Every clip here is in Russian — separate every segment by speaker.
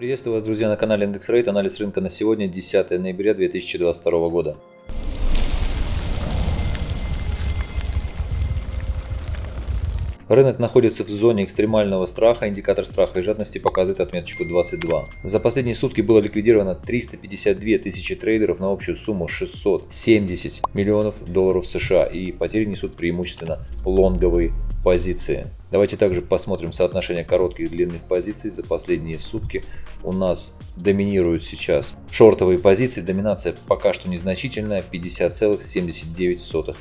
Speaker 1: Приветствую вас, друзья, на канале Индекс Рейт. Анализ рынка на сегодня, 10 ноября 2022 года. Рынок находится в зоне экстремального страха, индикатор страха и жадности показывает отметочку 22. За последние сутки было ликвидировано 352 тысячи трейдеров на общую сумму 670 миллионов долларов США и потери несут преимущественно лонговые позиции. Давайте также посмотрим соотношение коротких и длинных позиций за последние сутки. У нас доминируют сейчас шортовые позиции, доминация пока что незначительная 50,79%.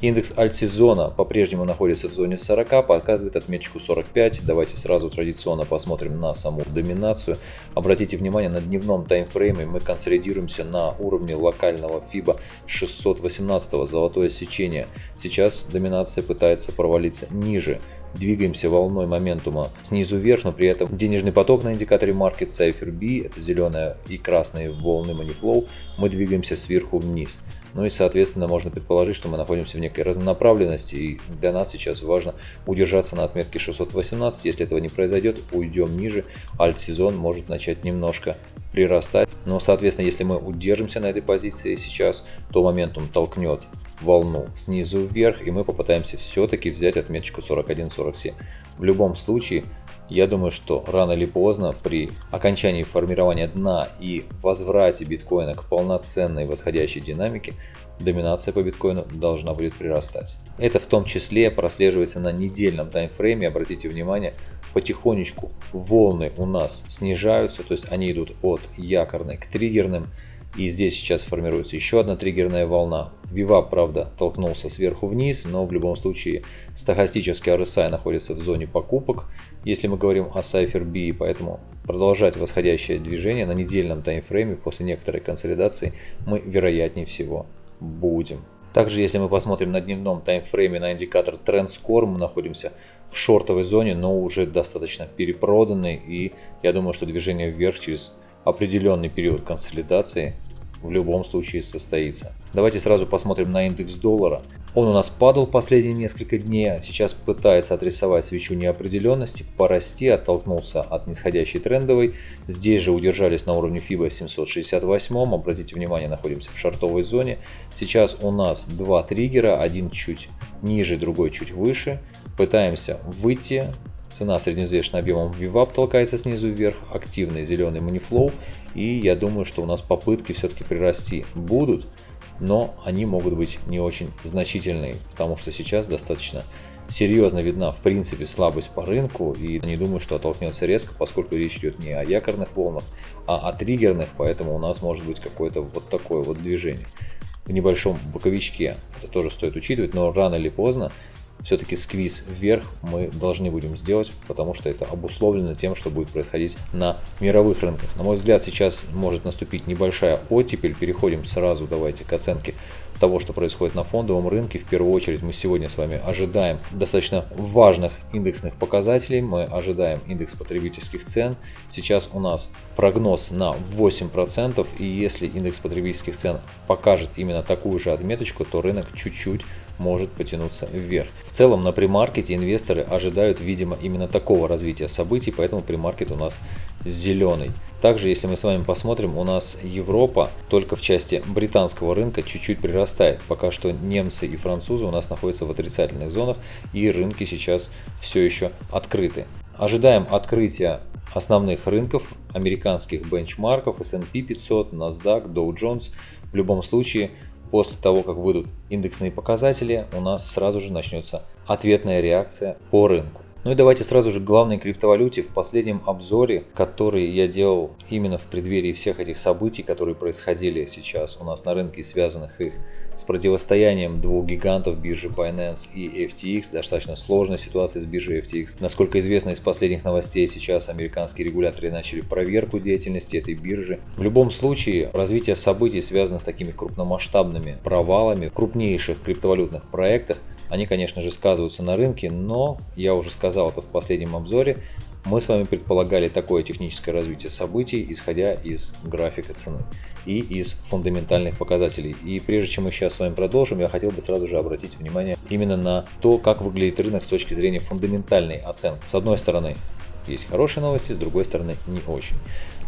Speaker 1: Индекс альтсезона по-прежнему находится в зоне 40, показывает отметочку 45. Давайте сразу традиционно посмотрим на саму доминацию. Обратите внимание, на дневном таймфрейме мы консолидируемся на уровне локального FIBA 618, золотое сечение. Сейчас доминация пытается провалиться ниже двигаемся волной моментума снизу вверх, но при этом денежный поток на индикаторе Market Cipher B, это зеленая и красные волны Moneyflow, мы двигаемся сверху вниз. Ну и соответственно можно предположить, что мы находимся в некой разнонаправленности и для нас сейчас важно удержаться на отметке 618. Если этого не произойдет, уйдем ниже, альт-сезон может начать немножко прирастать. Но соответственно, если мы удержимся на этой позиции сейчас, то моментум толкнет волну снизу вверх и мы попытаемся все-таки взять отметочку 41-47. В любом случае, я думаю, что рано или поздно при окончании формирования дна и возврате биткоина к полноценной восходящей динамике, доминация по биткоину должна будет прирастать. Это в том числе прослеживается на недельном таймфрейме. Обратите внимание, потихонечку волны у нас снижаются, то есть они идут от якорной к триггерным. И здесь сейчас формируется еще одна триггерная волна. Вивап, правда, толкнулся сверху вниз, но в любом случае стахастический RSI находится в зоне покупок, если мы говорим о Cypher B, поэтому продолжать восходящее движение на недельном таймфрейме после некоторой консолидации мы вероятнее всего будем. Также, если мы посмотрим на дневном таймфрейме на индикатор Trend Score, мы находимся в шортовой зоне, но уже достаточно перепроданный. И я думаю, что движение вверх через определенный период консолидации в любом случае состоится. Давайте сразу посмотрим на индекс доллара. Он у нас падал последние несколько дней, а сейчас пытается отрисовать свечу неопределенности, порасти, оттолкнулся от нисходящей трендовой. Здесь же удержались на уровне FIBA 768, обратите внимание, находимся в шартовой зоне. Сейчас у нас два триггера, один чуть ниже, другой чуть выше. Пытаемся выйти, Цена средневзвешенным объемом VWAP толкается снизу вверх, активный зеленый манифлоу. И я думаю, что у нас попытки все-таки прирасти будут, но они могут быть не очень значительные, потому что сейчас достаточно серьезно видна в принципе слабость по рынку и не думаю, что оттолкнется резко, поскольку речь идет не о якорных волнах, а о триггерных, поэтому у нас может быть какое-то вот такое вот движение в небольшом боковичке. Это тоже стоит учитывать, но рано или поздно все-таки сквиз вверх мы должны будем сделать, потому что это обусловлено тем, что будет происходить на мировых рынках. На мой взгляд, сейчас может наступить небольшая оттепель. Переходим сразу, давайте, к оценке того, что происходит на фондовом рынке. В первую очередь мы сегодня с вами ожидаем достаточно важных индексных показателей. Мы ожидаем индекс потребительских цен. Сейчас у нас прогноз на 8%. И если индекс потребительских цен покажет именно такую же отметочку, то рынок чуть-чуть может потянуться вверх. В целом на премаркете инвесторы ожидают, видимо, именно такого развития событий, поэтому премаркет у нас зеленый. Также, если мы с вами посмотрим, у нас Европа только в части британского рынка чуть-чуть прирастает. Пока что немцы и французы у нас находятся в отрицательных зонах и рынки сейчас все еще открыты. Ожидаем открытия основных рынков, американских бенчмарков, S&P 500, NASDAQ, Dow Jones. В любом случае После того, как выйдут индексные показатели, у нас сразу же начнется ответная реакция по рынку. Ну и давайте сразу же к главной криптовалюте. В последнем обзоре, который я делал именно в преддверии всех этих событий, которые происходили сейчас у нас на рынке, связанных их с противостоянием двух гигантов биржи Binance и FTX, достаточно сложная ситуация с биржей FTX. Насколько известно из последних новостей, сейчас американские регуляторы начали проверку деятельности этой биржи. В любом случае, развитие событий, связанных с такими крупномасштабными провалами крупнейших криптовалютных проектах, они, конечно же, сказываются на рынке, но, я уже сказал это в последнем обзоре, мы с вами предполагали такое техническое развитие событий, исходя из графика цены и из фундаментальных показателей. И прежде чем мы сейчас с вами продолжим, я хотел бы сразу же обратить внимание именно на то, как выглядит рынок с точки зрения фундаментальной оценки. С одной стороны, есть хорошие новости, с другой стороны не очень.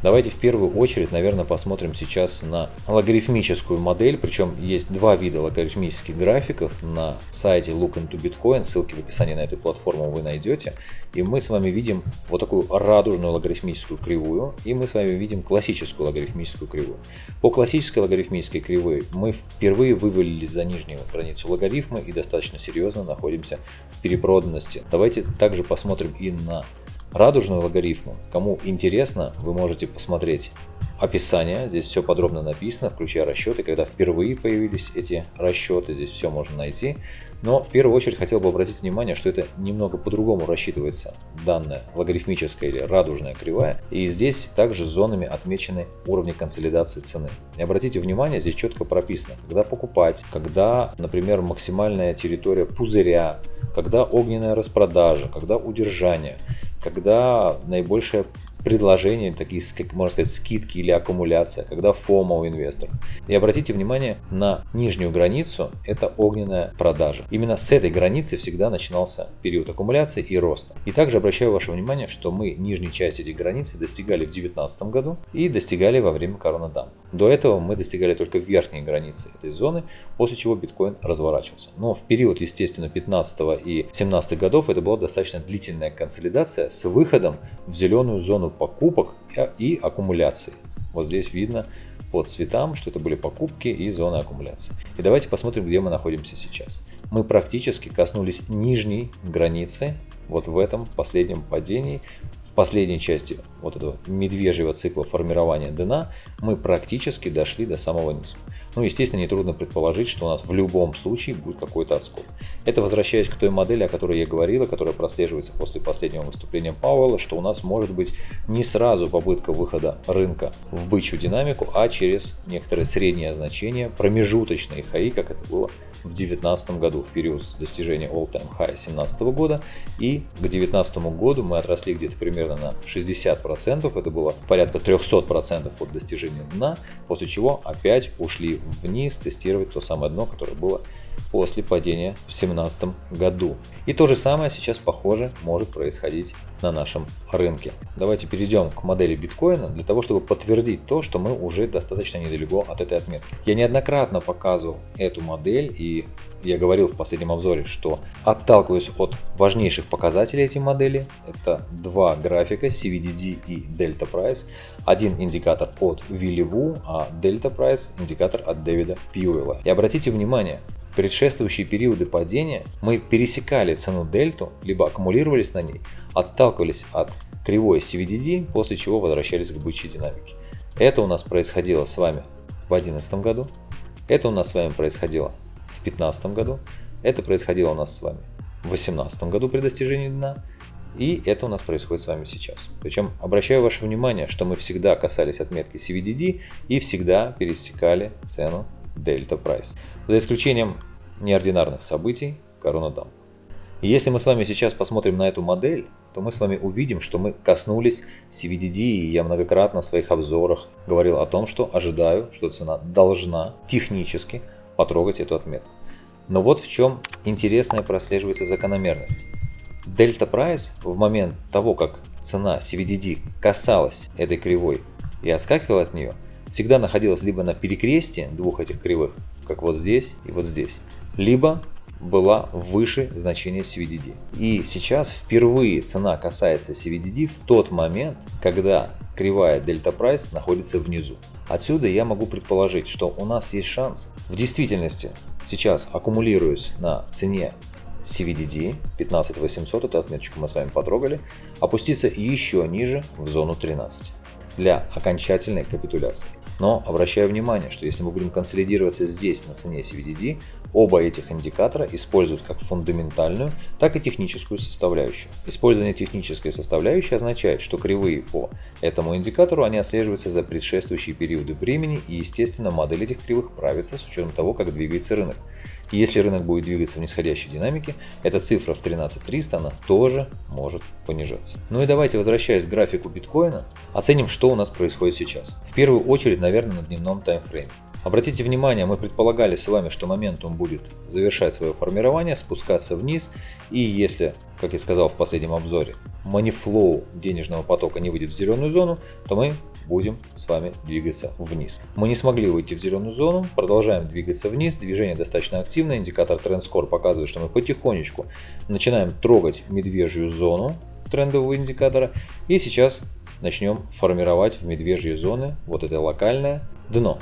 Speaker 1: Давайте в первую очередь, наверное, посмотрим сейчас на логарифмическую модель. Причем есть два вида логарифмических графиков на сайте Look into Bitcoin. Ссылки в описании на эту платформу вы найдете. И мы с вами видим вот такую радужную логарифмическую кривую. И мы с вами видим классическую логарифмическую кривую. По классической логарифмической кривой мы впервые вывалились за нижнюю границу логарифма и достаточно серьезно находимся в перепроданности. Давайте также посмотрим и на радужную логарифму. Кому интересно, вы можете посмотреть описание, здесь все подробно написано, включая расчеты, когда впервые появились эти расчеты, здесь все можно найти. Но в первую очередь хотел бы обратить внимание, что это немного по-другому рассчитывается данная логарифмическая или радужная кривая. И здесь также зонами отмечены уровни консолидации цены. И обратите внимание, здесь четко прописано, когда покупать, когда, например, максимальная территория пузыря, когда огненная распродажа, когда удержание, когда наибольшая предложения, такие, как можно сказать, скидки или аккумуляция, когда фома у инвесторов. И обратите внимание на нижнюю границу, это огненная продажа. Именно с этой границы всегда начинался период аккумуляции и роста. И также обращаю ваше внимание, что мы нижней части этих границ достигали в 2019 году и достигали во время коронадам. До этого мы достигали только верхней границы этой зоны, после чего биткоин разворачивался. Но в период, естественно, 15 и 17 годов это была достаточно длительная консолидация с выходом в зеленую зону покупок и аккумуляции. Вот здесь видно по цветам, что это были покупки и зона аккумуляции. И давайте посмотрим, где мы находимся сейчас. Мы практически коснулись нижней границы вот в этом последнем падении последней части вот этого медвежьего цикла формирования дна мы практически дошли до самого низа. Ну, естественно, нетрудно предположить, что у нас в любом случае будет какой-то отскок. Это возвращаясь к той модели, о которой я говорила, которая прослеживается после последнего выступления Пауэлла, что у нас может быть не сразу попытка выхода рынка в бычью динамику, а через некоторые средние значения, промежуточные хаи, как это было в 2019 году, в период достижения all-time high 2017 года. И к 2019 году мы отросли где-то примерно на 60%, это было порядка 300% от достижения дна, после чего опять ушли вниз тестировать то самое дно, которое было после падения в 2017 году. И то же самое сейчас, похоже, может происходить на нашем рынке. Давайте перейдем к модели биткоина для того, чтобы подтвердить то, что мы уже достаточно недалеко от этой отметки. Я неоднократно показывал эту модель и я говорил в последнем обзоре, что отталкиваюсь от важнейших показателей этой модели. Это два графика CVDD и Delta Price. Один индикатор от Вилли Ву, а Delta Price индикатор от Дэвида Пьюэлла. И обратите внимание, предшествующие периоды падения мы пересекали цену дельту, либо аккумулировались на ней, отталкивались от кривой CVDD, после чего возвращались к бычьей динамике. Это у нас происходило с вами в 2011 году, это у нас с вами происходило в 2015 году, это происходило у нас с вами в 2018 году при достижении дна, и это у нас происходит с вами сейчас. Причем обращаю ваше внимание, что мы всегда касались отметки CVDD и всегда пересекали цену Delta Price. За исключением неординарных событий Корона И если мы с вами сейчас посмотрим на эту модель, то мы с вами увидим, что мы коснулись CVDD, и я многократно в своих обзорах говорил о том, что ожидаю, что цена должна технически потрогать эту отметку. Но вот в чем интересная прослеживается закономерность. Дельта Прайс в момент того, как цена CVDD касалась этой кривой и отскакивала от нее, всегда находилась либо на перекрестии двух этих кривых, как вот здесь и вот здесь, либо была выше значения CVDD. И сейчас впервые цена касается CVDD в тот момент, когда кривая Delta Price находится внизу. Отсюда я могу предположить, что у нас есть шанс в действительности сейчас аккумулируясь на цене CVDD 15800, эту отметочку мы с вами потрогали, опуститься еще ниже в зону 13 для окончательной капитуляции. Но обращаю внимание, что если мы будем консолидироваться здесь на цене CVDD, оба этих индикатора используют как фундаментальную, так и техническую составляющую. Использование технической составляющей означает, что кривые по этому индикатору они отслеживаются за предшествующие периоды времени и естественно модель этих кривых правится с учетом того, как двигается рынок. И если рынок будет двигаться в нисходящей динамике, эта цифра в 13300 она тоже может понижаться. Ну и давайте, возвращаясь к графику биткоина, оценим, что у нас происходит сейчас. В первую очередь, наверное, на дневном таймфрейме. Обратите внимание, мы предполагали с вами, что моментум будет завершать свое формирование, спускаться вниз, и если, как я сказал в последнем обзоре, манифлоу денежного потока не выйдет в зеленую зону, то мы будем с вами двигаться вниз. Мы не смогли выйти в зеленую зону, продолжаем двигаться вниз, движение достаточно активное, индикатор TrendScore показывает, что мы потихонечку начинаем трогать медвежью зону трендового индикатора, и сейчас начнем формировать в медвежьи зоны вот это локальное дно.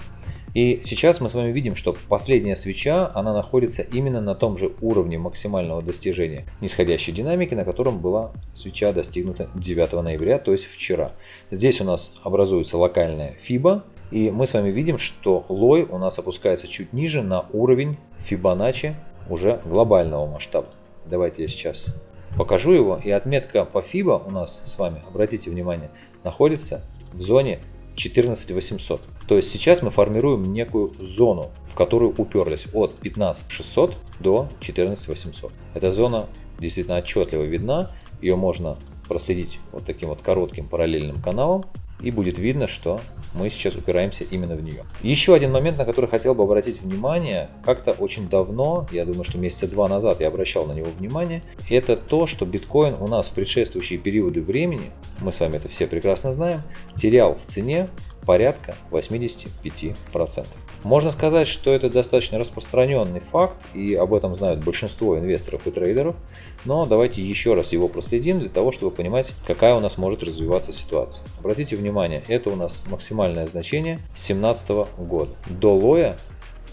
Speaker 1: И сейчас мы с вами видим, что последняя свеча, она находится именно на том же уровне максимального достижения нисходящей динамики, на котором была свеча достигнута 9 ноября, то есть вчера. Здесь у нас образуется локальная FIBA, и мы с вами видим, что лой у нас опускается чуть ниже на уровень Fibonacci уже глобального масштаба. Давайте я сейчас покажу его. И отметка по FIBA у нас с вами, обратите внимание, находится в зоне 14800. То есть сейчас мы формируем некую зону, в которую уперлись от 15600 до 14800. Эта зона действительно отчетливо видна, ее можно проследить вот таким вот коротким параллельным каналом и будет видно, что мы сейчас упираемся именно в нее. Еще один момент, на который хотел бы обратить внимание, как-то очень давно, я думаю, что месяца два назад я обращал на него внимание, это то, что биткоин у нас в предшествующие периоды времени, мы с вами это все прекрасно знаем, терял в цене порядка 85%. Можно сказать, что это достаточно распространенный факт, и об этом знают большинство инвесторов и трейдеров, но давайте еще раз его проследим для того, чтобы понимать, какая у нас может развиваться ситуация. Обратите внимание, это у нас максимальное значение 2017 года. До лоя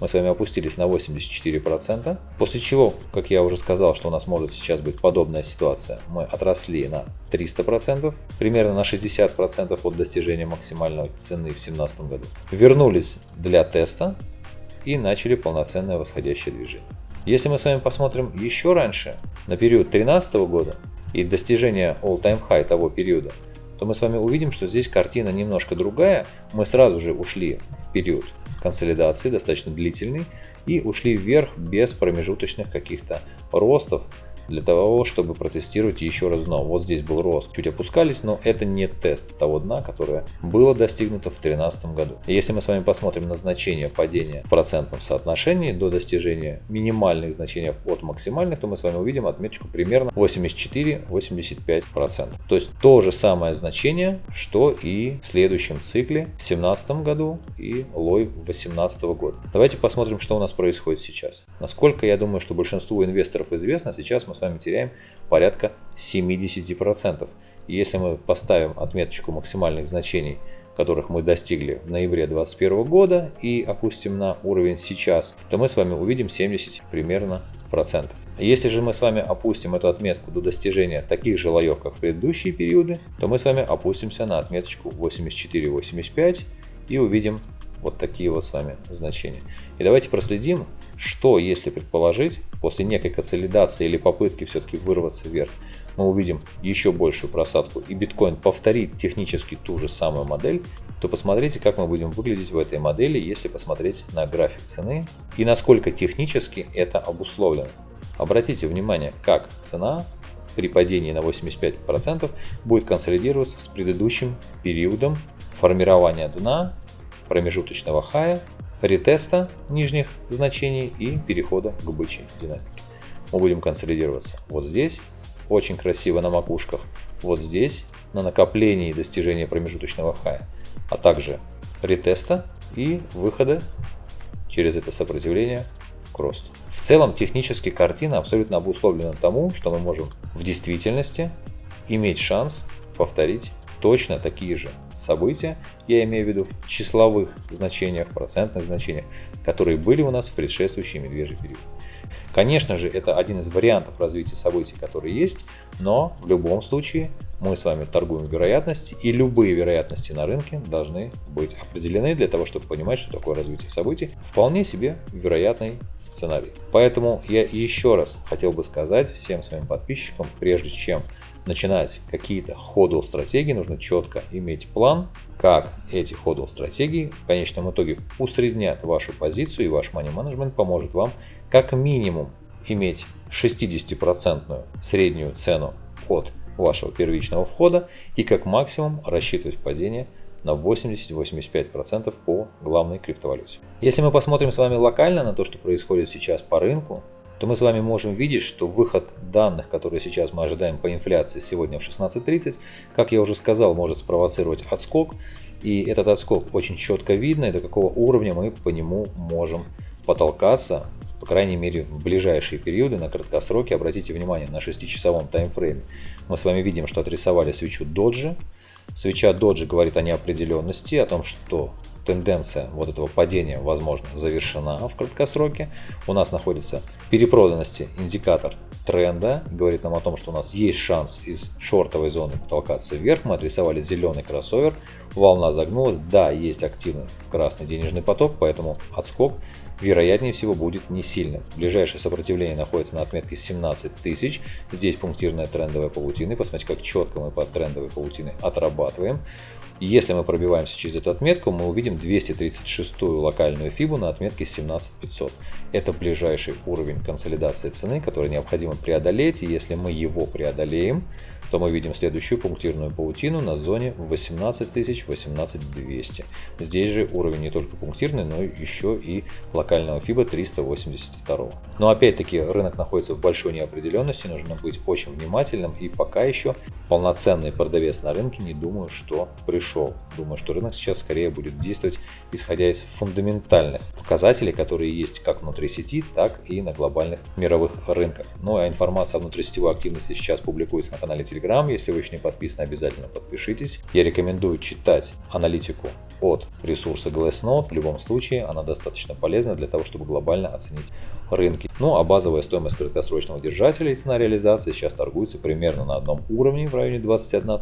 Speaker 1: мы с вами опустились на 84%, после чего, как я уже сказал, что у нас может сейчас быть подобная ситуация, мы отросли на 300%, примерно на 60% от достижения максимальной цены в 2017 году. Вернулись для теста и начали полноценное восходящее движение. Если мы с вами посмотрим еще раньше, на период 2013 года и достижение all-time high того периода, то мы с вами увидим, что здесь картина немножко другая. Мы сразу же ушли в период консолидации, достаточно длительный, и ушли вверх без промежуточных каких-то ростов для того, чтобы протестировать еще раз дно. Вот здесь был рост, чуть опускались, но это не тест того дна, которое было достигнуто в 2013 году. Если мы с вами посмотрим на значение падения в процентном соотношении до достижения минимальных значений от максимальных, то мы с вами увидим отметочку примерно 84-85%. То есть то же самое значение, что и в следующем цикле в 2017 году и лой 2018 года. Давайте посмотрим, что у нас происходит сейчас. Насколько я думаю, что большинству инвесторов известно, сейчас мы с вами теряем порядка 70%. И если мы поставим отметочку максимальных значений, которых мы достигли в ноябре 2021 года и опустим на уровень сейчас, то мы с вами увидим 70 примерно процентов. Если же мы с вами опустим эту отметку до достижения таких же лоев, как в предыдущие периоды, то мы с вами опустимся на отметочку 84-85 и увидим вот такие вот с вами значения. И давайте проследим, что если предположить, после некой консолидации или попытки все-таки вырваться вверх, мы увидим еще большую просадку и биткоин повторит технически ту же самую модель, то посмотрите, как мы будем выглядеть в этой модели, если посмотреть на график цены и насколько технически это обусловлено. Обратите внимание, как цена при падении на 85% будет консолидироваться с предыдущим периодом формирования дна промежуточного хая, ретеста нижних значений и перехода к бычьей динамике. Мы будем консолидироваться вот здесь, очень красиво на макушках, вот здесь, на накоплении достижения промежуточного хая, а также ретеста и выхода через это сопротивление к росту. В целом технически картина абсолютно обусловлена тому, что мы можем в действительности иметь шанс повторить точно такие же события, я имею в виду в числовых значениях, процентных значениях, которые были у нас в предшествующий медвежий период. Конечно же, это один из вариантов развития событий, которые есть, но в любом случае мы с вами торгуем вероятности, и любые вероятности на рынке должны быть определены для того, чтобы понимать, что такое развитие событий. Вполне себе вероятный сценарий. Поэтому я еще раз хотел бы сказать всем своим подписчикам, прежде чем начинать какие-то ходл стратегии, нужно четко иметь план, как эти ходл стратегии в конечном итоге усреднят вашу позицию и ваш money management поможет вам как минимум иметь 60% среднюю цену от вашего первичного входа и как максимум рассчитывать падение на 80-85% по главной криптовалюте. Если мы посмотрим с вами локально на то, что происходит сейчас по рынку, то мы с вами можем видеть, что выход данных, которые сейчас мы ожидаем по инфляции сегодня в 16.30, как я уже сказал, может спровоцировать отскок. И этот отскок очень четко видно, и до какого уровня мы по нему можем потолкаться, по крайней мере в ближайшие периоды на краткосроке. Обратите внимание на 6-часовом таймфрейме. Мы с вами видим, что отрисовали свечу доджи. Свеча доджи говорит о неопределенности, о том, что тенденция вот этого падения, возможно, завершена в краткосроке. У нас находится перепроданности индикатор тренда, говорит нам о том, что у нас есть шанс из шортовой зоны потолкаться вверх. Мы отрисовали зеленый кроссовер, волна загнулась, да, есть активный красный денежный поток, поэтому отскок вероятнее всего будет не сильным. Ближайшее сопротивление находится на отметке 17 тысяч. Здесь пунктирная трендовая паутина. Посмотрите, как четко мы под трендовой паутиной отрабатываем. Если мы пробиваемся через эту отметку, мы увидим 236 локальную фибу на отметке 17500. Это ближайший уровень консолидации цены, который необходимо преодолеть. И если мы его преодолеем, то мы видим следующую пунктирную паутину на зоне 18000 18200. Здесь же уровень не только пунктирный, но еще и локального FIBA 382. Но опять-таки рынок находится в большой неопределенности, нужно быть очень внимательным и пока еще полноценный продавец на рынке не думаю, что пришел. Думаю, что рынок сейчас скорее будет действовать исходя из фундаментальных показателей, которые есть как внутри сети, так и на глобальных мировых рынках. Ну а информация о внутрисетевой активности сейчас публикуется на канале Telegram. Если вы еще не подписаны, обязательно подпишитесь. Я рекомендую читать аналитику от ресурса Glassnode. В любом случае, она достаточно полезна для того, чтобы глобально оценить рынки. Ну а базовая стоимость краткосрочного держателя и цена реализации сейчас торгуется примерно на одном уровне в районе 21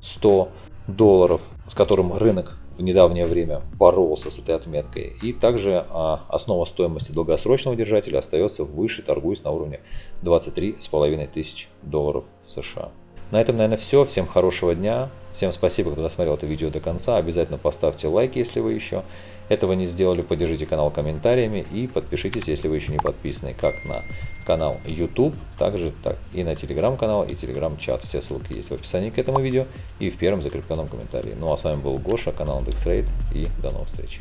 Speaker 1: 100 долларов, с которым рынок в недавнее время боролся с этой отметкой. И также а, основа стоимости долгосрочного держателя остается выше, торгуясь на уровне 23,5 тысяч долларов США. На этом, наверное, все. Всем хорошего дня. Всем спасибо, кто досмотрел это видео до конца. Обязательно поставьте лайк, если вы еще этого не сделали. Поддержите канал комментариями и подпишитесь, если вы еще не подписаны, как на канал YouTube, также так и на телеграм-канал и телеграм-чат. Все ссылки есть в описании к этому видео и в первом закрепленном комментарии. Ну а с вами был Гоша, канал IndexRate и до новых встреч.